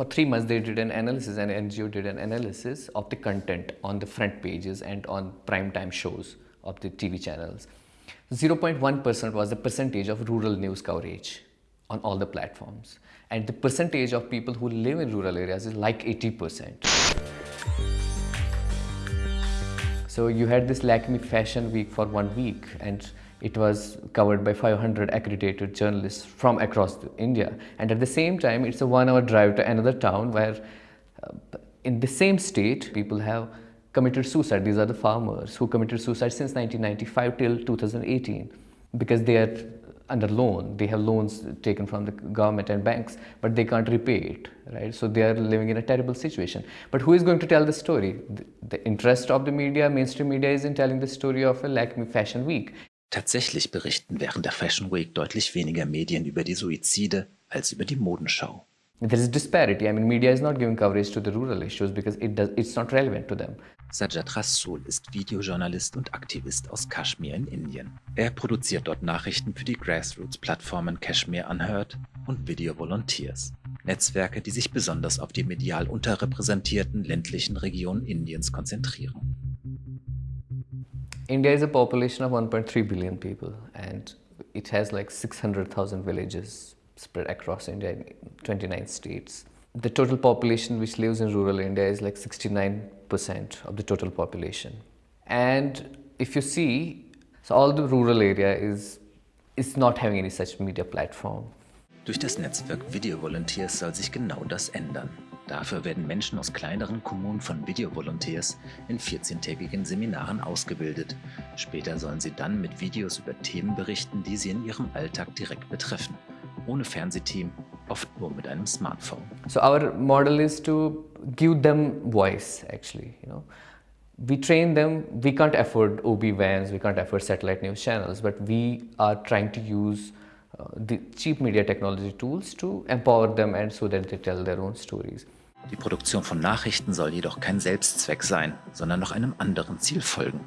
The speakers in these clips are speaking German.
For three months, they did an analysis, and NGO did an analysis of the content on the front pages and on prime time shows of the TV channels. 0.1% was the percentage of rural news coverage on all the platforms. And the percentage of people who live in rural areas is like 80%. So you had this Lakme Fashion Week for one week and it was covered by 500 accredited journalists from across India. And at the same time, it's a one hour drive to another town where uh, in the same state, people have committed suicide. These are the farmers who committed suicide since 1995 till 2018 because they are under loan. They have loans taken from the government and banks, but they can't repay it, right? So they are living in a terrible situation. But who is going to tell the story? The, the interest of the media, mainstream media, is in telling the story of a Lakme Fashion Week. Tatsächlich berichten während der Fashion Week deutlich weniger Medien über die Suizide als über die Modenschau. There is disparity. I mean, media is not giving coverage to the rural issues because it does, it's not relevant to them. Sajad Rasool ist Videojournalist und Aktivist aus Kashmir in Indien. Er produziert dort Nachrichten für die Grassroots-Plattformen Kashmir Unheard und Video Volunteers. Netzwerke, die sich besonders auf die medial unterrepräsentierten ländlichen Regionen Indiens konzentrieren. India is a population of 1.3 billion people and it has like 600,000 villages spread across India in 29 states. The total population which lives in rural India is like 69% of the total population. And if you see, so all the rural area is, is not having any such media platform. Durch das Netzwerk Video Volunteers soll sich genau das ändern. Dafür werden Menschen aus kleineren Kommunen von Video Volunteers in 14-tägigen Seminaren ausgebildet. Später sollen sie dann mit Videos über Themen berichten, die sie in ihrem Alltag direkt betreffen. Ohne Fernsehteam, oft nur mit einem Smartphone. So our model is to give them voice actually, you know. We train them, we can't afford OB vans, we can't afford satellite news channels, but we are trying to use uh, the cheap media technology tools to empower them and so that they tell their own stories. Die Produktion von Nachrichten soll jedoch kein Selbstzweck sein, sondern noch einem anderen Ziel folgen.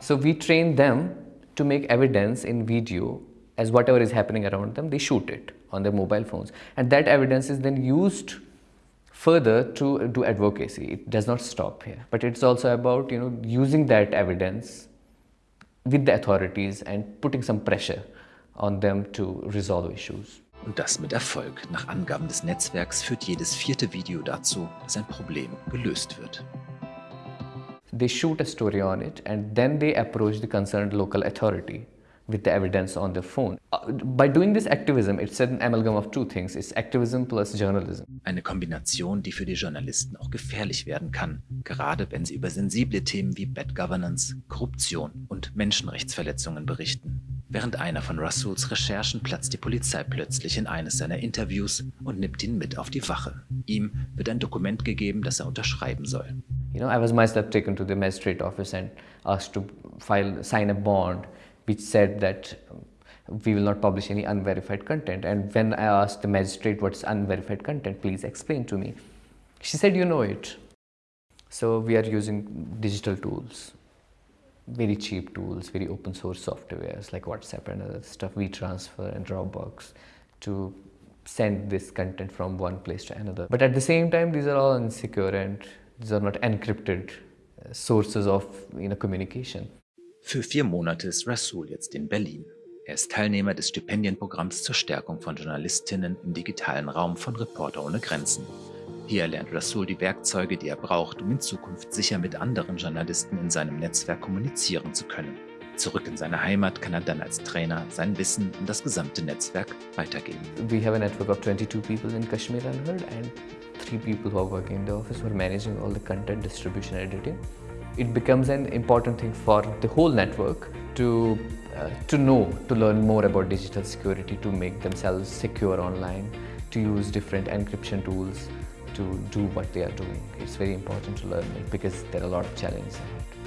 So we train them to make evidence in video as whatever is happening around them, they shoot it on their mobile phones. And that evidence is then used further to do advocacy. It does not stop here, but it's also about you know using that evidence with the authorities and putting some pressure on them to resolve issues. Und das mit Erfolg. Nach Angaben des Netzwerks führt jedes vierte Video dazu, dass ein Problem gelöst wird. They shoot a story on it and then they approach the concerned local authority with the evidence on their phone. Uh, by doing this activism, it's an amalgam of two things. It's activism plus journalism. Eine Kombination, die für die Journalisten auch gefährlich werden kann, gerade wenn sie über sensible Themen wie Bad Governance, Korruption und Menschenrechtsverletzungen berichten. Während einer von Russells Recherchen platzt die Polizei plötzlich in eines seiner Interviews und nimmt ihn mit auf die Wache. Ihm wird ein Dokument gegeben, das er unterschreiben soll. You know, I was myself taken to the magistrate office and asked to file, sign a bond which said that we will not publish any unverified content. And when I asked the magistrate what's unverified content, please explain to me. She said, you know it. So we are using digital tools very cheap tools, very open source softwares like WhatsApp and other stuff, WeTransfer and Dropbox to send this content from one place to another. But at the same time, these are all insecure and these are not encrypted uh, sources of you know, communication. Für vier Monate ist Rasul jetzt in Berlin. Er ist Teilnehmer des Stipendienprogramms zur Stärkung von Journalistinnen im digitalen Raum von Reporter ohne Grenzen. Hier lernt Rasul die Werkzeuge, die er braucht, um in Zukunft sicher mit anderen Journalisten in seinem Netzwerk kommunizieren zu können. Zurück in seine Heimat kann er dann als Trainer sein Wissen und das gesamte Netzwerk weitergeben. We have a network of 22 people in Kashmir Unheard and three people who are working in the office who are managing all the content distribution editing. It becomes an important thing for the whole network to uh, to know, to learn more about digital security, to make themselves secure online, to use different encryption tools, to do what they are doing. It's very important to learn it because there are a lot of challenges ahead.